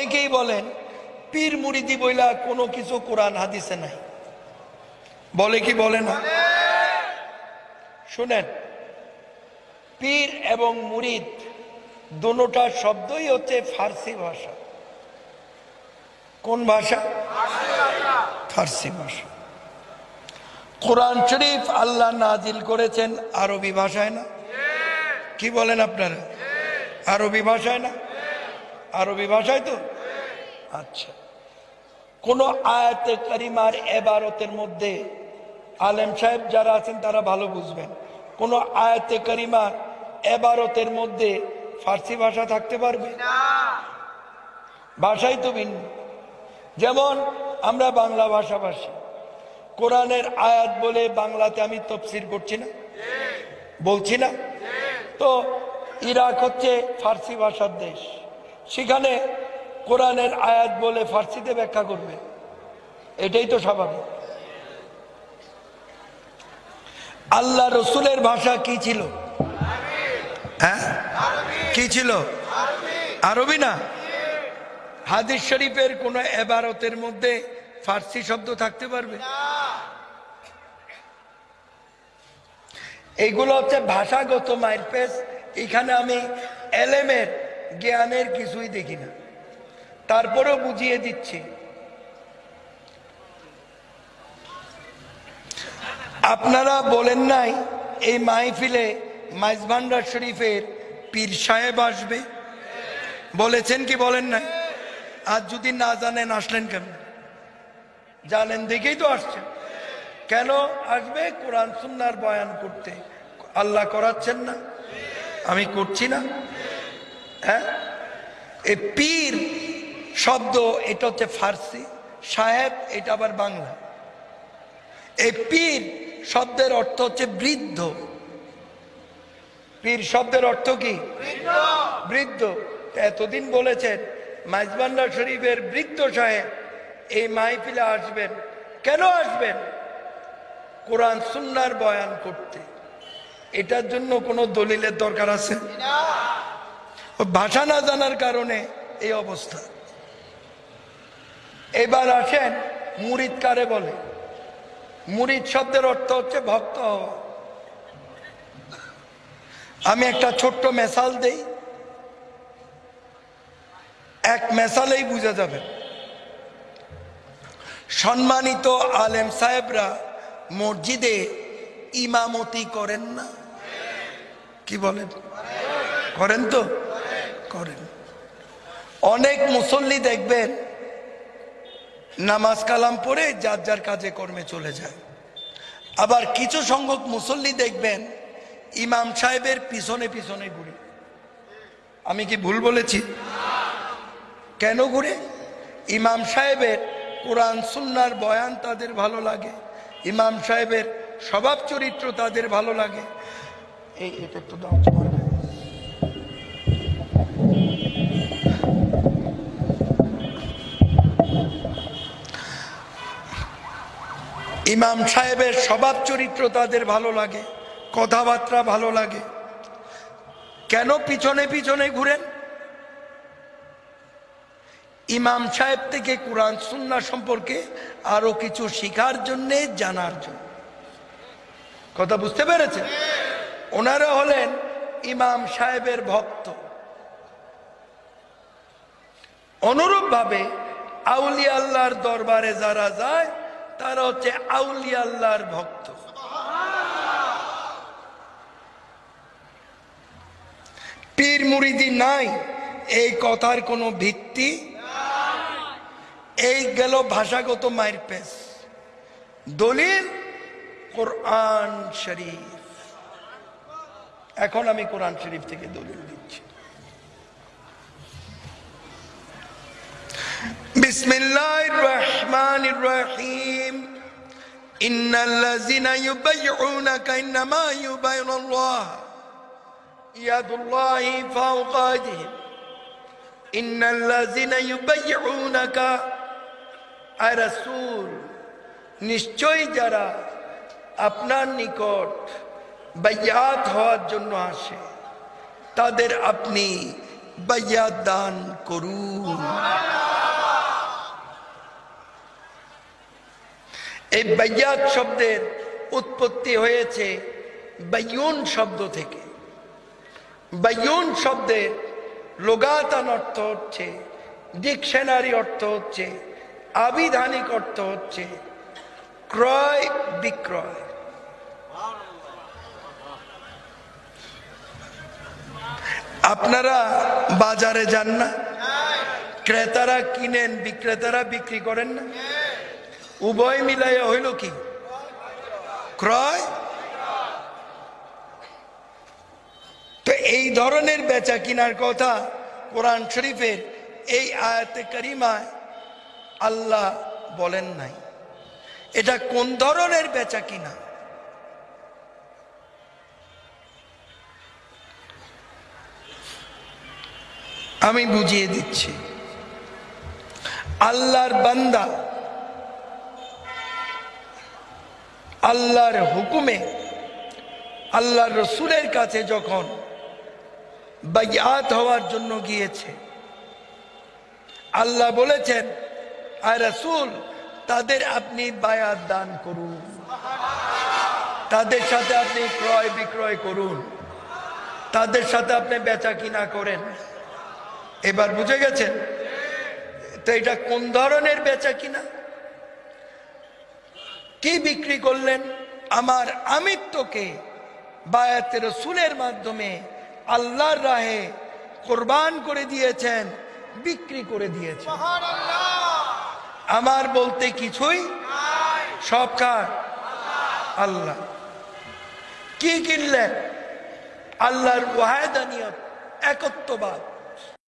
অনেকেই বলেন, পীর মুড়িদি বইলা কোনো কিছু কোরআন হাদিসে নাই। বলে কি বলে না? শুনেন, পীর এবং মুরিদ দুটা শব্দই হচ্ছে ফার্সি ভাষা। কোন ভাষা? ফার্সি ভাষা। কোরআন শরীফ আল্লাহ নাজিল করেছেন আরবি ভাষায় না? কি বলেন আপনারা? আরবি ভাষায় না? আরবি ভাষায় তো? আচ্ছা। কোন আয়াতে করিমার এবারতের মধ্যে আলেম সাহেব যারা আছেন তারা ভালো বুঝবেন। কোন আয়াতে করিমার এবারতের মধ্যে ফার্সি ভাষা থাকতে পারবে? ভাষাই তো ভিন্ন। যেমন আমরা বাংলা ভাষাভাষী। কোরআনের আয়াত বলে বাংলাতে আমি তফসির করছি না? বলছি না? তো ইরাক হচ্ছে ফার্সি ভাষার দেশ। সেখানে কোরআনের আয়াত বলে ফার্সিতে ব্যাখ্যা করবে। এটাই তো স্বাভাবিক। আল্লাহ রসুলের ভাষা কি ছিল? হ্যাঁ? কি ছিল? আরবি না? হাদিস শরীফের কোন এবারতের মধ্যে ফার্সি শব্দ থাকতে পারবে? এইগুলো হচ্ছে ভাষাগত মাইরপেস এখানে আমি এলেমের জ্ঞানের কিছুই দেখি না। তারপরেও বুঝিয়ে দিচ্ছি। আপনারা বলেন নাই, এই মাহফিলে মাইজভান্ডার শরীফের পীর সাহেব আসবে? বলেছেন কি বলেন নাই? আর যদি না জানেন, আসলেন কেন? জানেন দেখেই তো আসছেন। কেন আসবে? কোরআন সুন্নার বয়ান করতে। আল্লাহ করাচ্ছেন না। আমি করছি না। হ্যাঁ? এ পীর শব্দ, এটা হচ্ছে ফার্সি সাহেব এটা আবার বাংলা। এই পীর শব্দের অর্থ হচ্ছে বৃদ্ধ। পীর শব্দের অর্থ কি? বৃদ্ধ। এতদিন বলেছেন মাইজবান্ডার শরীফের বৃদ্ধ সাহেব, এই মাহফিলে আসবেন। কেন আসবেন? কোরআন সুন্নার বয়ান করতে। এটার জন্য কোনো দলিলের দরকার আছে? ভাষা না জানার কারণে এই অবস্থা। এবার আসেন মুরিদ কারে বলে। মুরিদ শব্দের অর্থ হচ্ছে ভক্ত হওয়া। আমি একটা ছোট্ট মেসাল দেই। এক মেসালেই বুঝা যাবে সম্মানিত আলেম সাহেবরা, মসজিদে ইমামতি করেন না? কি বলেন? করেন তো? করেন। অনেক মুসল্লি দেখবেন, নামাজ কালাম পড়ে যার যার কাজে কর্মে চলে যায়। আবার কিছু সংখ্যক মুসল্লি দেখবেন, ইমাম সাহেবের পিছনে পিছনে ঘুরে। আমি কি ভুল বলেছি? কেন ঘুরে? ইমাম সাহেবের কোরআন, সুন্নার বয়ান তাদের ভালো লাগে। ইমাম সাহেবের স্বভাব চরিত্র তাদের ভালো লাগে। এই, এটা একটু দাও ইমাম সাহেবের স্বভাব চরিত্র তাদের ভালো লাগে, কথাবার্তা ভালো লাগে। কেন পিছনে পিছনে ঘুরেন? ইমাম সাহেব থেকে কোরআন, সুন্না সম্পর্কে আরও কিছু শিখার জন্যে, জানার জন্য। কথা বুঝতে পেরেছেন? ওনারা হলেন ইমাম সাহেবের ভক্ত। অনুরূপ ভাবে আল্লাহর দরবারে যারা যায় তারা হচ্ছে আউলি আল্লাহর ভক্ত। পীর মুরিদি নাই, এই কথার কোনো ভিত্তি? এই গেল ভাষাগত মায়ের পেশ। দলিল, কোরআন শরীফ। এখন আমি কোরআন শরীফ থেকে দলিল দিচ্ছি। بسم الله الرحمن الرحيم إن الذين يبيعونك إنما يبين الله يد الله فوق أيديهم إن الذين يبيعونك رسول নিশ্চয়ই যারা আপনার নিকট বাইয়াত হওয়ার জন্য আসে তাদের আপনি বাইয়াত দান করুন এই বাইয়াত শব্দের উৎপত্তি হয়েছে বাইয়ুন শব্দ থেকে। বাইয়ুন শব্দের লোগাতান অর্থ হচ্ছে, ডিকশনারি অর্থ হচ্ছে, আবিধানিক অর্থ হচ্ছে, ক্রয় বিক্রয়। আপনারা বাজারে যান না, ক্রেতারা কিনেন, বিক্রেতারা বিক্রি করেন না। উভয় মিলাইয়া হইল কি? ক্রয়? তো এই ধরনের বেচা কিনার কথা কোরআন শরীফের এই আয়াতে করিমায় আল্লাহ বলেন নাই। এটা কোন ধরনের বেচা কিনা? আমি বুঝিয়ে দিচ্ছি। আল্লাহর বান্দা আল্লাহর হুকুমে, আল্লাহর রসুলের কাছে যখন বাইয়াত হওয়ার জন্য গিয়েছে, আল্লাহ বলেছেন আর রসুল, তাদের আপনি বায়াত দান করুন। তাদের সাথে আপনি ক্রয় বিক্রয় করুন। তাদের সাথে আপনি বেচা কিনা করেন। এবার বুঝে গেছেন? তো এটা কোন ধরনের বেচা কিনা? কি বিক্রি করলেন? আমার আমিত্বকে বায়াতের রসুলের মাধ্যমে আল্লাহর রাহে কোরবান করে দিয়েছেন বিক্রি করে দিয়েছেন। আমার বলতে কিছুই সব কার? আল্লাহ। কি কিনলেন? আল্লাহর ওয়াহেদানিয়ত একত্ববাদ।